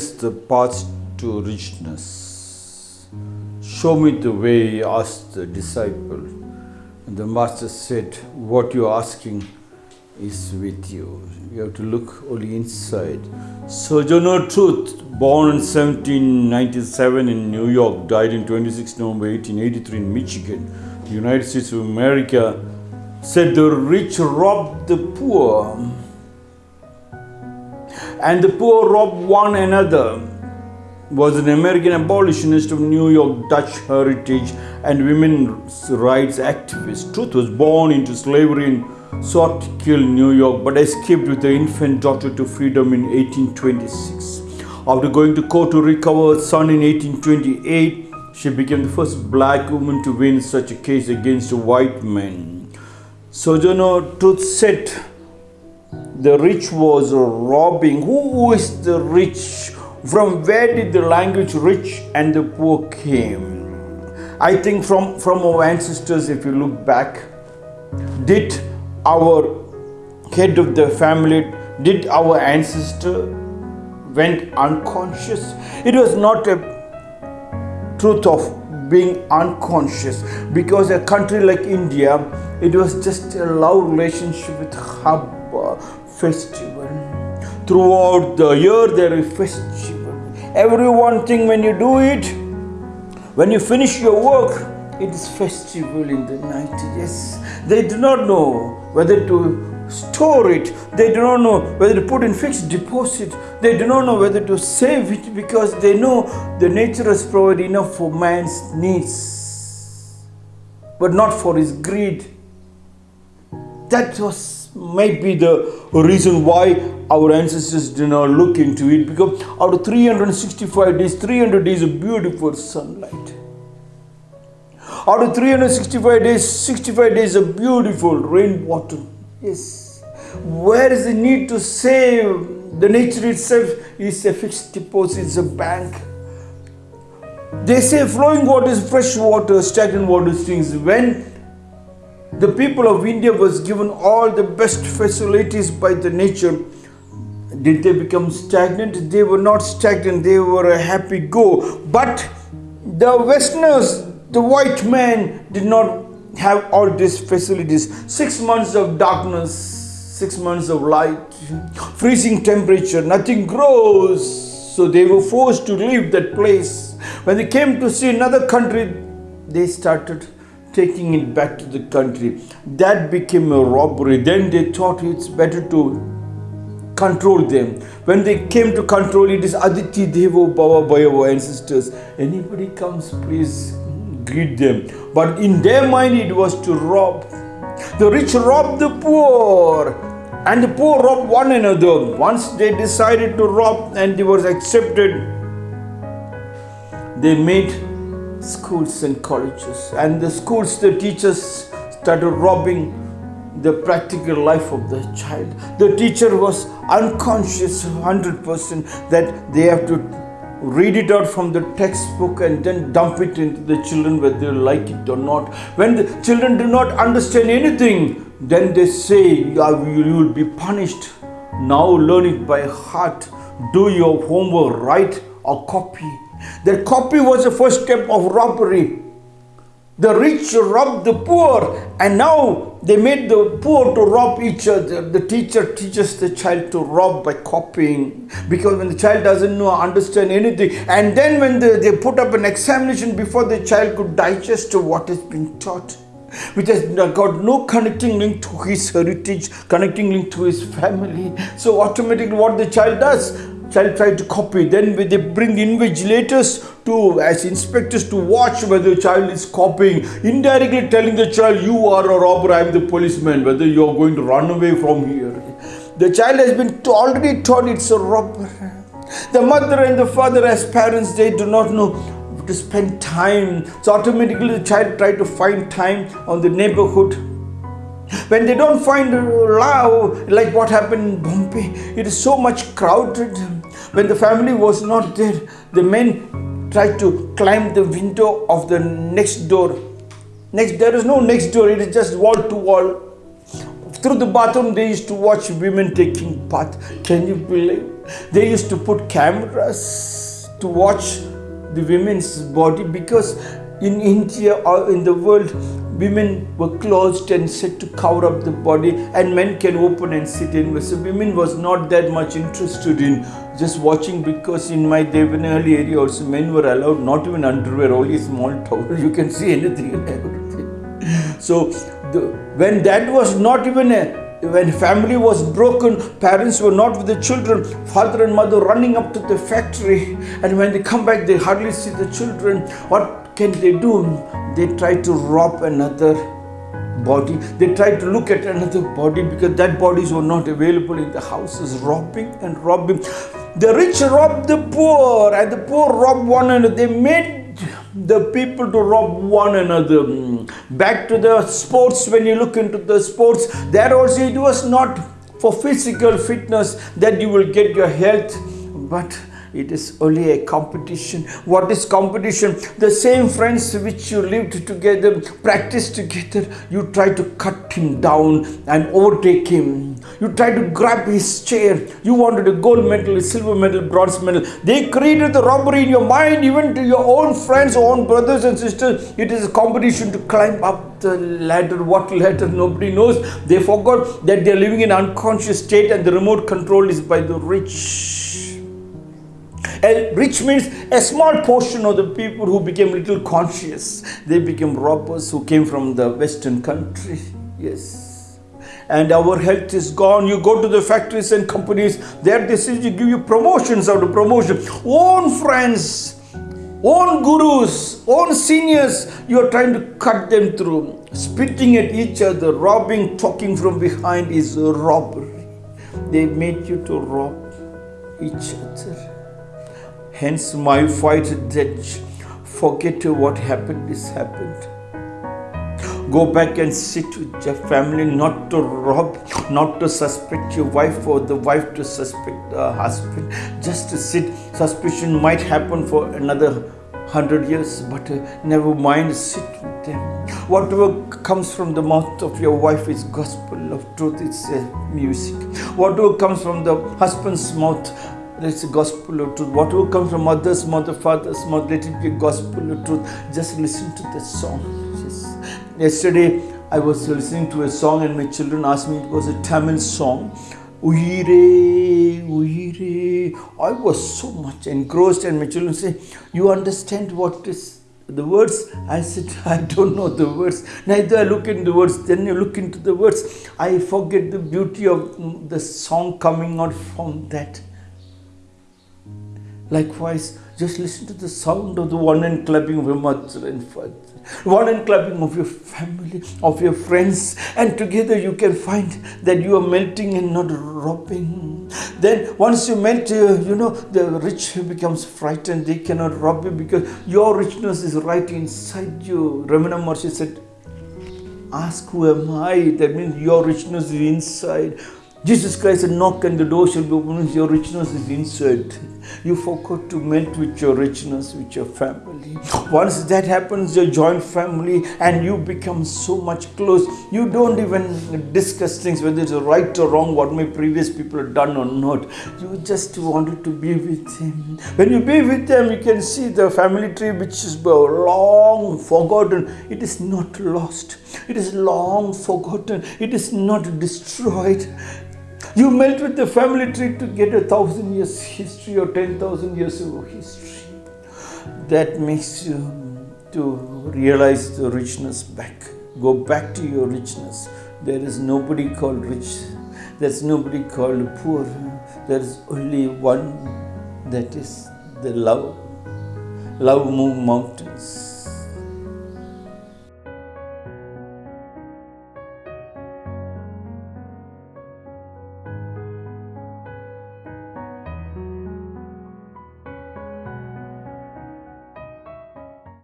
Is the path to richness? Show me the way, asked the disciple. And the master said, What you're asking is with you. You have to look only inside. Sojourner Truth, born in 1797 in New York, died in 26 November 1883 in Michigan, United States of America, said the rich robbed the poor and the poor robbed one another was an American abolitionist of New York Dutch heritage and women's rights activist. Truth was born into slavery and Swartekill New York but escaped with her infant daughter to freedom in 1826. After going to court to recover her son in 1828, she became the first black woman to win such a case against a white man. Sojourner Truth said the rich was robbing. Who is the rich? From where did the language rich and the poor came? I think from, from our ancestors, if you look back, did our head of the family, did our ancestor went unconscious? It was not a truth of being unconscious because a country like India, it was just a love relationship with hub festival. Throughout the year, there is festival. Every one thing when you do it, when you finish your work, it is festival in the night. Yes, they do not know whether to store it. They do not know whether to put in fixed deposit. They do not know whether to save it because they know the nature has provided enough for man's needs, but not for his greed. That was maybe the reason why our ancestors did not look into it because out of 365 days 300 days of beautiful sunlight. Out of 365 days 65 days of beautiful rainwater. Yes. Where is the need to save? The nature itself is a fixed deposit it's a bank. They say flowing water is fresh water stagnant water is things. When the people of India was given all the best facilities by the nature. Did they become stagnant? They were not stagnant. They were a happy go. But the Westerners, the white man, did not have all these facilities. Six months of darkness, six months of light, freezing temperature, nothing grows. So they were forced to leave that place. When they came to see another country, they started taking it back to the country. That became a robbery. Then they thought it's better to control them. When they came to control it is Atithi Devo Baba Bhayavo ancestors. Anybody comes, please greet them. But in their mind it was to rob. The rich rob the poor. And the poor rob one another. Once they decided to rob and it was accepted, they made schools and colleges. And the schools, the teachers started robbing the practical life of the child. The teacher was unconscious 100% that they have to read it out from the textbook and then dump it into the children whether they like it or not. When the children do not understand anything, then they say you will be punished. Now learn it by heart. Do your homework, write or copy their copy was the first step of robbery. The rich robbed the poor, and now they made the poor to rob each other. The teacher teaches the child to rob by copying because when the child doesn't know, understand anything, and then when they, they put up an examination before the child could digest what has been taught, which has got no connecting link to his heritage, connecting link to his family. So automatically what the child does, child try to copy. Then they bring invigilators to as inspectors to watch whether the child is copying. Indirectly telling the child you are a robber i am the policeman whether you are going to run away from here. The child has been already taught it's a robber the mother and the father as parents they do not know to spend time. So automatically the child try to find time on the neighborhood. When they don't find uh, love like what happened in bombay it is so much crowded when the family was not there, the men tried to climb the window of the next door. Next, there is no next door, it is just wall to wall. Through the bathroom, they used to watch women taking bath. Can you believe? They used to put cameras to watch the women's body because in India or in the world, women were closed and said to cover up the body, and men can open and sit in. So women was not that much interested in just watching because in my Devanali area also men were allowed not even underwear, only small towel. You can see anything and everything. So the, when that was not even a when family was broken, parents were not with the children, father and mother running up to the factory, and when they come back, they hardly see the children. What can they do? They try to rob another body. They try to look at another body because that bodies were not available in the houses, robbing and robbing. The rich robbed the poor, and the poor robbed one another. They made the people to rob one another. Mm. Back to the sports, when you look into the sports, there also it was not for physical fitness that you will get your health, but it is only a competition. What is competition? The same friends which you lived together, practiced together, you try to cut him down and overtake him. You try to grab his chair. You wanted a gold medal, a silver medal, bronze medal. They created the robbery in your mind, even to your own friends, own brothers and sisters. It is a competition to climb up the ladder. What ladder? Nobody knows. They forgot that they are living in unconscious state and the remote control is by the rich. Rich means a small portion of the people who became little conscious. They became robbers who came from the western country. Yes. And our health is gone. You go to the factories and companies, say to give you promotions of promotion. Own friends, own gurus, own seniors, you are trying to cut them through. Spitting at each other, robbing, talking from behind is robbery. They made you to rob each other. Hence, my fight that forget what happened is happened. Go back and sit with your family, not to rob, not to suspect your wife or the wife to suspect the husband. Just to sit. Suspicion might happen for another hundred years, but uh, never mind, sit with them. Whatever comes from the mouth of your wife is gospel of truth, it's uh, music. Whatever comes from the husband's mouth, it's a gospel of truth. Whatever comes from mother's mother, father's mouth, let it be a gospel of truth. Just listen to the song. Yes. Yesterday, I was listening to a song, and my children asked me it was a Tamil song. Uire, uire. I was so much engrossed, and my children say, You understand what is the words? I said, I don't know the words. Neither I look into the words, then you look into the words. I forget the beauty of the song coming out from that. Likewise, just listen to the sound of the one and clapping of your mother and father, one and clapping of your family, of your friends, and together you can find that you are melting and not robbing. Then, once you melt, uh, you know, the rich becomes frightened, they cannot rob you because your richness is right inside you. Ramana Maharshi said, Ask who am I? That means your richness is inside. Jesus Christ said, Knock and the door shall be opened. Your richness is inside. You forgot to melt with your richness, with your family. Once that happens, your joint family, and you become so much close, you don't even discuss things whether it's right or wrong, what my previous people have done or not. You just wanted to be with Him. When you be with them, you can see the family tree which is long forgotten. It is not lost, it is long forgotten, it is not destroyed. You melt with the family tree to get a thousand years history or ten thousand years of history. That makes you to realize the richness back. Go back to your richness. There is nobody called rich. There's nobody called poor. There is only one that is the love. Love move mountains.